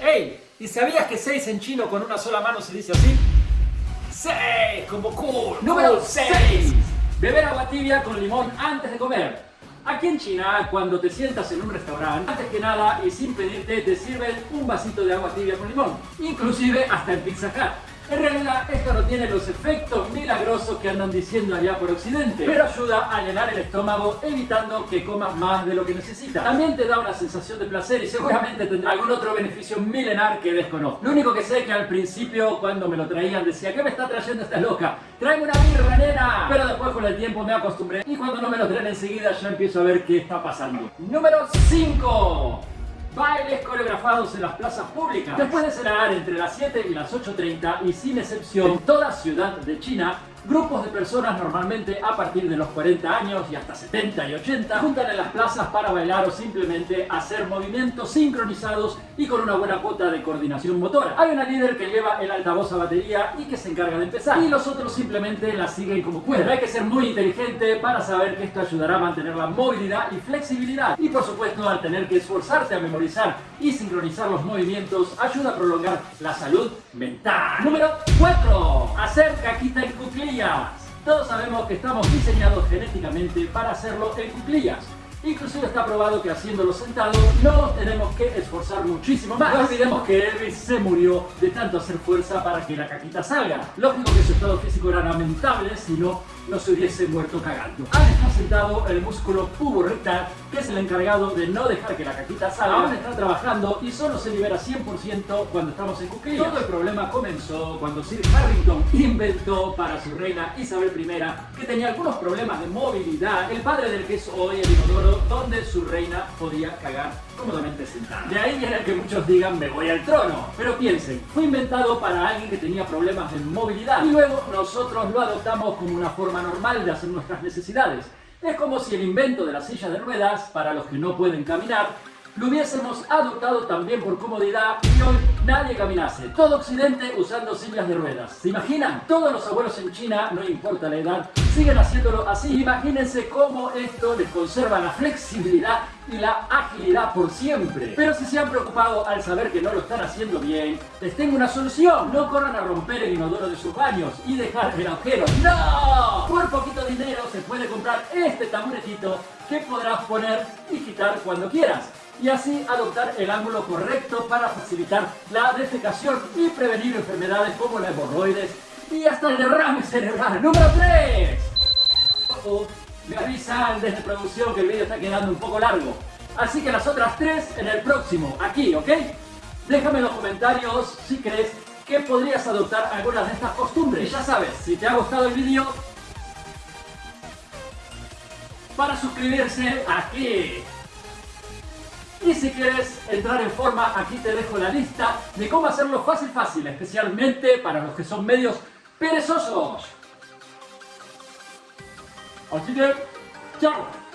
¡Ey! ¿Y sabías que 6 en chino con una sola mano se dice así? 6, como cool. Número 6. Beber agua tibia con limón antes de comer. Aquí en China, cuando te sientas en un restaurante, antes que nada y sin pedirte, te sirven un vasito de agua tibia con limón. Inclusive hasta el Pizza Hut. En realidad esto no tiene los efectos milagrosos que andan diciendo allá por Occidente, pero ayuda a llenar el estómago evitando que comas más de lo que necesitas. También te da una sensación de placer y seguramente tendrá algún otro beneficio milenar que desconozco. Lo único que sé es que al principio cuando me lo traían decía ¿Qué me está trayendo esta loca? ¡Tráeme una birra, nena! Pero después con el tiempo me acostumbré y cuando no me lo traen enseguida ya empiezo a ver qué está pasando. Número 5 bailes coreografados en las plazas públicas. Después de cenar entre las 7 y las 8.30 y sin excepción en toda ciudad de China, Grupos de personas normalmente a partir de los 40 años y hasta 70 y 80 juntan en las plazas para bailar o simplemente hacer movimientos sincronizados y con una buena cuota de coordinación motora. Hay una líder que lleva el altavoz a batería y que se encarga de empezar y los otros simplemente la siguen como pueden. Hay que ser muy inteligente para saber que esto ayudará a mantener la movilidad y flexibilidad y por supuesto al tener que esforzarte a memorizar y sincronizar los movimientos ayuda a prolongar la salud mental. Número 4. Hacer caquita en cuclillas. Todos sabemos que estamos diseñados genéticamente para hacerlo en cuclillas. Inclusive está probado que haciéndolo sentado no tenemos que esforzar muchísimo más. No olvidemos que Elvis se murió de tanto hacer fuerza para que la caquita salga. Lógico que su estado físico era lamentable, si no no se hubiese muerto cagando. Aún está sentado el músculo pubo-rectal, que es el encargado de no dejar que la caquita salga. Aún está trabajando y solo se libera 100% cuando estamos en cuclillas. Todo el problema comenzó cuando Sir Harrington inventó para su reina Isabel I, que tenía algunos problemas de movilidad, el padre del que es hoy el inodoro, donde su reina podía cagar cómodamente sentada. De ahí viene que muchos digan me voy al trono. Pero piensen, fue inventado para alguien que tenía problemas de movilidad y luego nosotros lo adoptamos como una forma normal de hacer nuestras necesidades. Es como si el invento de la silla de ruedas, para los que no pueden caminar, lo hubiésemos adoptado también por comodidad y hoy nadie caminase. Todo Occidente usando sillas de ruedas. ¿Se imaginan? Todos los abuelos en China, no importa la edad, siguen haciéndolo así. Imagínense cómo esto les conserva la flexibilidad y la agilidad por siempre. Pero si se han preocupado al saber que no lo están haciendo bien, les tengo una solución. No corran a romper el inodoro de sus baños y dejar el agujero. ¡No! Por poquito dinero se puede comprar este taburetito que podrás poner y quitar cuando quieras y así adoptar el ángulo correcto para facilitar la defecación y prevenir enfermedades como la hemorroides y hasta el derrame cerebral. ¡Número 3! me avisan desde producción que el vídeo está quedando un poco largo. Así que las otras tres en el próximo, aquí, ¿ok? Déjame en los comentarios si crees que podrías adoptar algunas de estas costumbres. Y ya sabes, si te ha gustado el vídeo, para suscribirse aquí. Y si quieres entrar en forma, aquí te dejo la lista de cómo hacerlo fácil fácil, especialmente para los que son medios perezosos. Así que, chao.